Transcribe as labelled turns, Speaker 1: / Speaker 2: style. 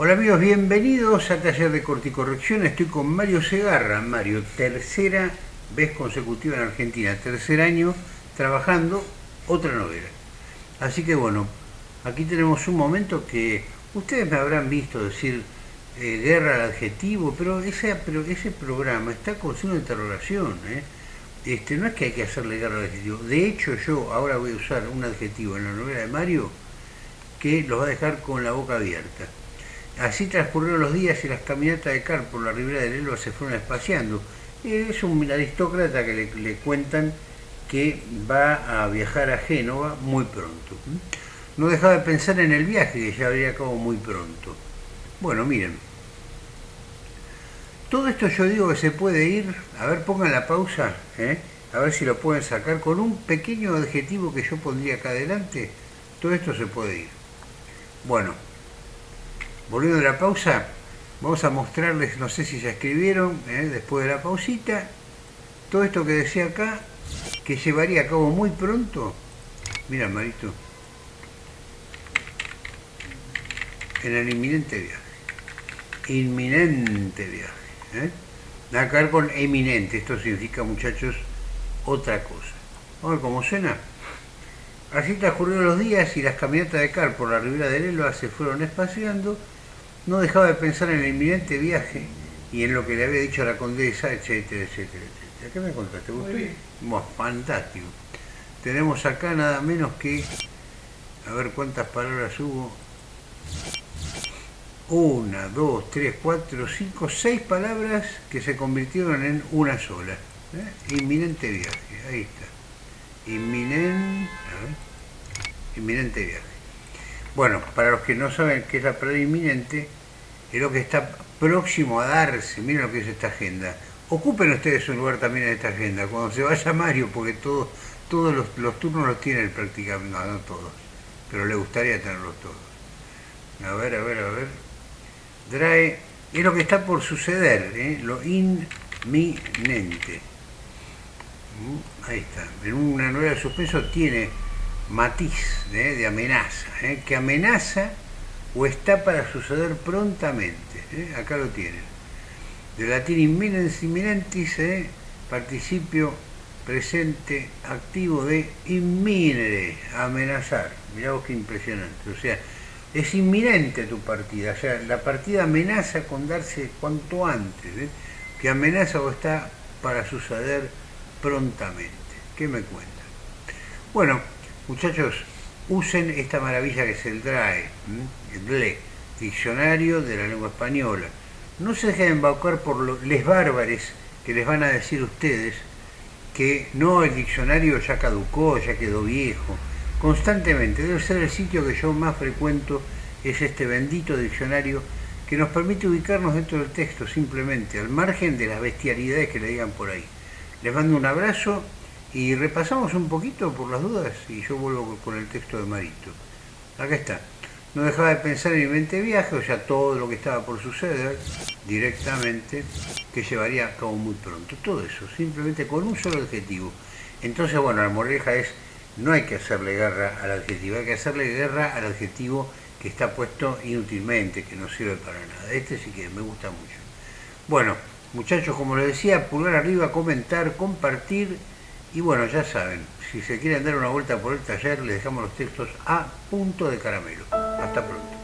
Speaker 1: Hola amigos, bienvenidos a Taller de Corticorrección. Estoy con Mario Segarra. Mario, tercera vez consecutiva en Argentina, tercer año trabajando otra novela. Así que bueno, aquí tenemos un momento que ustedes me habrán visto decir eh, guerra al adjetivo, pero ese, pero ese programa está con de interrogación. ¿eh? Este, no es que hay que hacerle guerra al adjetivo. De hecho, yo ahora voy a usar un adjetivo en la novela de Mario que los va a dejar con la boca abierta. Así transcurrieron los días y las caminatas de Car por la ribera del Elba se fueron espaciando. Es un aristócrata que le, cuentan que va a viajar a Génova muy pronto. No dejaba de pensar en el viaje que ya habría acabado muy pronto. Bueno, miren. Todo esto yo digo que se puede ir, a ver, pongan la pausa, ¿eh? a ver si lo pueden sacar con un pequeño adjetivo que yo pondría acá adelante. Todo esto se puede ir. Bueno, volviendo a la pausa, vamos a mostrarles, no sé si ya escribieron, ¿eh? después de la pausita, todo esto que decía acá, que llevaría a cabo muy pronto, mira Marito, en el inminente viaje. Inminente viaje. ¿eh? Nada con eminente, esto significa muchachos otra cosa. Vamos a ver cómo suena. Así transcurrieron los días y las caminatas de Car por la ribera del Elba se fueron espaciando no dejaba de pensar en el inminente viaje y en lo que le había dicho a la condesa, etcétera, etcétera, etcétera. ¿Qué me contaste? ¿Gustó? fantástico. Tenemos acá nada menos que, a ver cuántas palabras hubo. Una, dos, tres, cuatro, cinco, seis palabras que se convirtieron en una sola. ¿eh? Inminente viaje, ahí está. Inminente, inminente viaje. Bueno, para los que no saben qué es la palabra inminente, es lo que está próximo a darse. Miren lo que es esta agenda. Ocupen ustedes un lugar también en esta agenda. Cuando se vaya Mario, porque todos todos los, turnos los tienen prácticamente, no, no todos, pero le gustaría tenerlos todos. A ver, a ver, a ver. Drae, es lo que está por suceder, ¿eh? lo inminente. Mm, ahí está. En una novela de suspenso tiene matiz ¿eh? de amenaza, ¿eh? que amenaza o está para suceder prontamente. ¿eh? Acá lo tienen. De latín imminens imminentis, participio presente activo de inminere, amenazar. Mirá vos qué impresionante. O sea, es inminente tu partida. O sea, la partida amenaza con darse cuanto antes, que amenaza o está para suceder prontamente. ¿Qué me cuentan? Bueno, Muchachos, usen esta maravilla que es el DRAE, el DLE, Diccionario de la Lengua Española. No se dejen embaucar por los les bárbares que les van a decir ustedes que no, el diccionario ya caducó, ya quedó viejo. Constantemente, debe ser el sitio que yo más frecuento, es este bendito diccionario que nos permite ubicarnos dentro del texto simplemente, al margen de las bestialidades que le digan por ahí. Les mando un abrazo y repasamos un poquito por las dudas y yo vuelvo con el texto de Marito. Acá está. No dejaba de pensar en mi mente viaje, o sea, todo lo que estaba por suceder directamente, que llevaría a cabo muy pronto. Todo eso, simplemente con un solo adjetivo. Entonces, bueno, la moraleja es, no hay que hacerle guerra al adjetivo, hay que hacerle guerra al adjetivo que está puesto inútilmente, que no sirve para nada. Este sí que me gusta mucho. Bueno, muchachos, como les decía, pulgar arriba, comentar, compartir y bueno, ya saben, si se quieren dar una vuelta por el taller, les dejamos los textos a punto de caramelo. Hasta pronto.